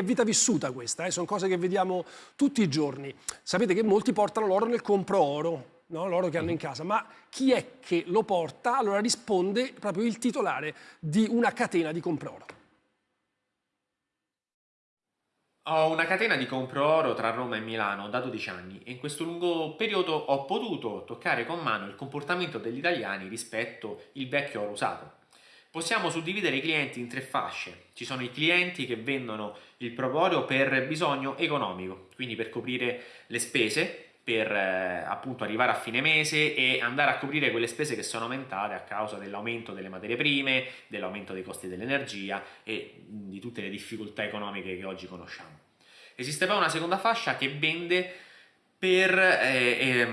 È vita vissuta questa, eh? sono cose che vediamo tutti i giorni. Sapete che molti portano l'oro nel compro oro, no? l'oro che hanno in casa, ma chi è che lo porta? Allora risponde proprio il titolare di una catena di compro oro. Ho una catena di compro oro tra Roma e Milano da 12 anni e in questo lungo periodo ho potuto toccare con mano il comportamento degli italiani rispetto al vecchio oro usato. Possiamo suddividere i clienti in tre fasce. Ci sono i clienti che vendono il proprio per bisogno economico, quindi per coprire le spese, per eh, appunto arrivare a fine mese e andare a coprire quelle spese che sono aumentate a causa dell'aumento delle materie prime, dell'aumento dei costi dell'energia e di tutte le difficoltà economiche che oggi conosciamo. Esiste poi una seconda fascia che vende per eh, eh,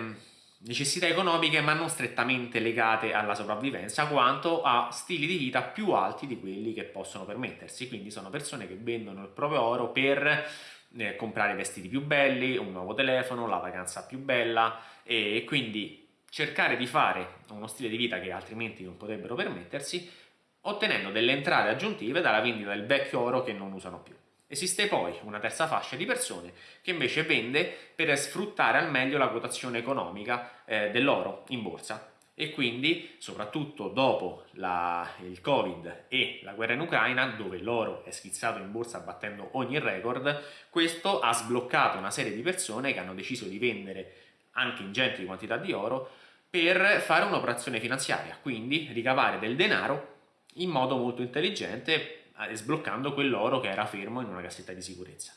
necessità economiche ma non strettamente legate alla sopravvivenza quanto a stili di vita più alti di quelli che possono permettersi, quindi sono persone che vendono il proprio oro per eh, comprare vestiti più belli, un nuovo telefono, la vacanza più bella e quindi cercare di fare uno stile di vita che altrimenti non potrebbero permettersi ottenendo delle entrate aggiuntive dalla vendita del vecchio oro che non usano più. Esiste poi una terza fascia di persone che invece vende per sfruttare al meglio la quotazione economica eh, dell'oro in borsa. E quindi soprattutto dopo la, il covid e la guerra in Ucraina dove l'oro è schizzato in borsa battendo ogni record questo ha sbloccato una serie di persone che hanno deciso di vendere anche ingenti quantità di oro per fare un'operazione finanziaria quindi ricavare del denaro in modo molto intelligente sbloccando quell'oro che era fermo in una cassetta di sicurezza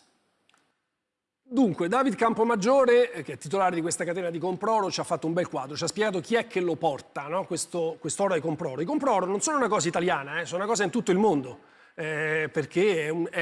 Dunque, David Campomaggiore, eh, che è titolare di questa catena di Comproro, ci ha fatto un bel quadro, ci ha spiegato chi è che lo porta, no? questo, quest'oro ai Comproro. I Comproro non sono una cosa italiana, eh, sono una cosa in tutto il mondo, eh, perché è un, è